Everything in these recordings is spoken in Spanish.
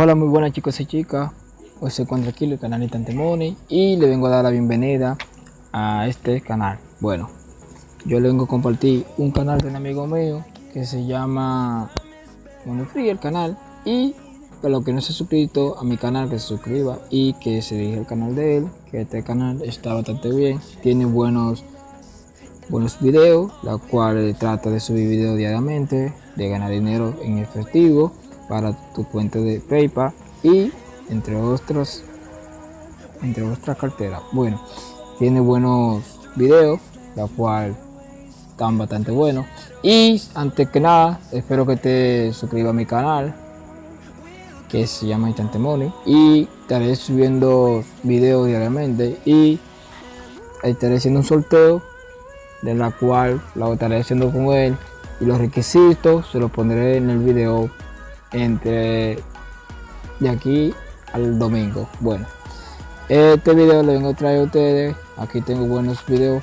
Hola muy buenas chicos y chicas, hoy se encuentra aquí el canal Instante Money y le vengo a dar la bienvenida a este canal. Bueno, yo le vengo a compartir un canal de un amigo mío que se llama Monofree el canal. Y para los que no se ha suscrito a mi canal que se suscriba y que se dirija al canal de él, que este canal está bastante bien, tiene buenos buenos videos, la cual trata de subir videos diariamente, de ganar dinero en efectivo para tu cuenta de PayPal y entre otros entre otras carteras. Bueno, tiene buenos videos, la cual están bastante buenos. Y antes que nada, espero que te suscribas a mi canal, que se llama Instante Money. Y estaré subiendo videos diariamente y estaré haciendo un sorteo de la cual lo estaré haciendo con él y los requisitos se los pondré en el video entre de aquí al domingo. Bueno, este video lo vengo a traer a ustedes. Aquí tengo buenos videos,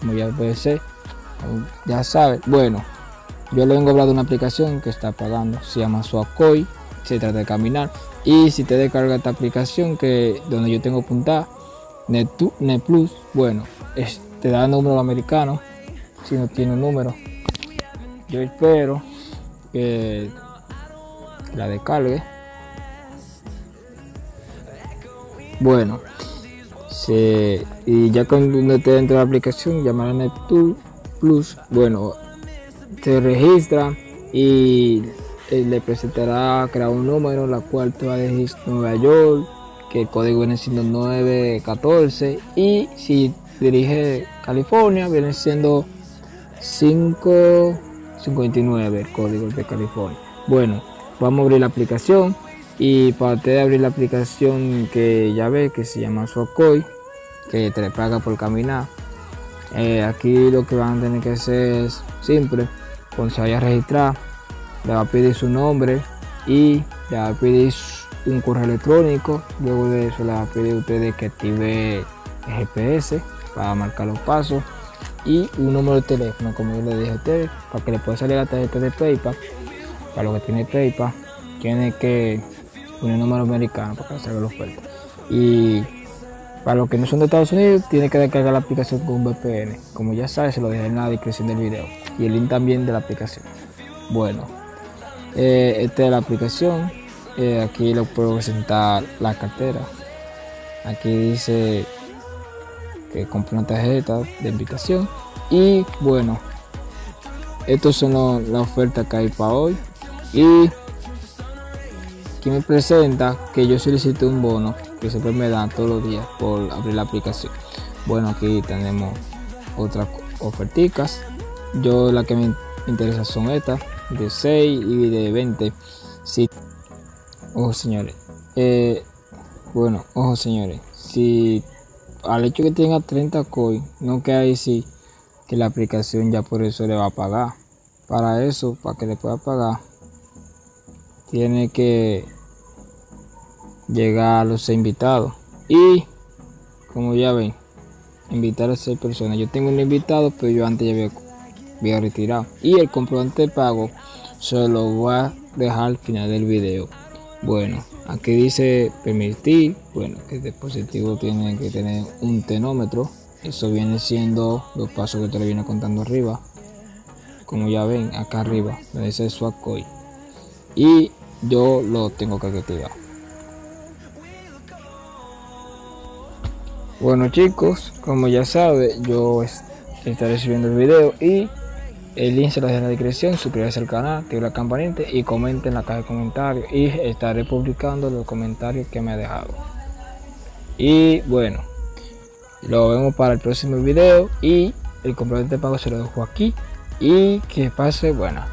como ya puede ser. Ya saben, bueno, yo le vengo a hablar de una aplicación que está pagando, se llama Suacoy, se trata de caminar. Y si te descarga esta aplicación que donde yo tengo apuntada, Net, Net Plus, bueno, te da número americano, si no tiene un número. Yo espero que la descargue. Bueno y ya cuando esté dentro de la aplicación llamará Neptune Plus bueno te registra y eh, le presentará crear un número la cual te va a decir Nueva York que el código viene siendo 914 y si dirige California viene siendo 559 el código de California. Bueno vamos a abrir la aplicación y para usted abrir la aplicación que ya ve que se llama Suacoy que te paga por caminar eh, aquí lo que van a tener que hacer es simple cuando se vaya a registrar le va a pedir su nombre y le va a pedir un correo electrónico luego de eso le va a pedir a ustedes que active GPS para marcar los pasos y un número de teléfono como yo le dije a ustedes para que le pueda salir la tarjeta de PayPal para lo que tiene PayPal, tiene que poner número americano para que salga la oferta. Y para los que no son de Estados Unidos, tiene que descargar la aplicación con un VPN. Como ya sabes, se lo dejé en la descripción del video. Y el link también de la aplicación. Bueno, eh, esta es la aplicación. Eh, aquí lo puedo presentar la cartera. Aquí dice que compré una tarjeta de invitación. Y bueno, estos son las ofertas que hay para hoy y aquí me presenta que yo solicito un bono que siempre me dan todos los días por abrir la aplicación. Bueno aquí tenemos otras oferticas. Yo la que me interesa son estas de 6 y de 20 sí. ojo señores. Eh, bueno ojo señores. Si al hecho que tenga 30 coins no queda decir que la aplicación ya por eso le va a pagar. Para eso para que le pueda pagar tiene que llegar a los invitados. Y como ya ven invitar a seis personas. Yo tengo un invitado pero yo antes ya había, retirado. Y el comprobante de pago se lo voy a dejar al final del video. Bueno aquí dice permitir. Bueno que el dispositivo tiene que tener un tenómetro eso viene siendo los pasos que te lo viene contando arriba. Como ya ven acá arriba dice swap coin y yo lo tengo que activar. Bueno chicos como ya sabe yo estaré subiendo el video y el link se lo dejo en la descripción. Suscríbase al canal active la campanita y comenten en la caja de comentarios y estaré publicando los comentarios que me ha dejado. Y bueno lo vemos para el próximo video y el comprobante de pago se lo dejo aquí. Y que pase buena.